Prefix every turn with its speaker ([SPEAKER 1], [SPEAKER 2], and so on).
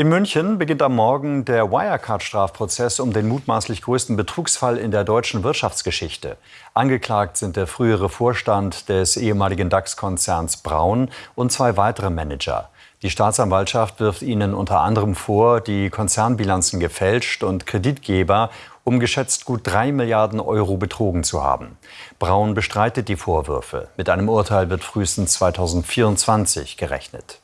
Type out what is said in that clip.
[SPEAKER 1] In München beginnt am Morgen der Wirecard-Strafprozess um den mutmaßlich größten Betrugsfall in der deutschen Wirtschaftsgeschichte. Angeklagt sind der frühere Vorstand des ehemaligen DAX-Konzerns Braun und zwei weitere Manager. Die Staatsanwaltschaft wirft ihnen unter anderem vor, die Konzernbilanzen gefälscht und Kreditgeber um geschätzt gut drei Milliarden Euro betrogen zu haben. Braun bestreitet die Vorwürfe. Mit einem Urteil wird frühestens 2024 gerechnet.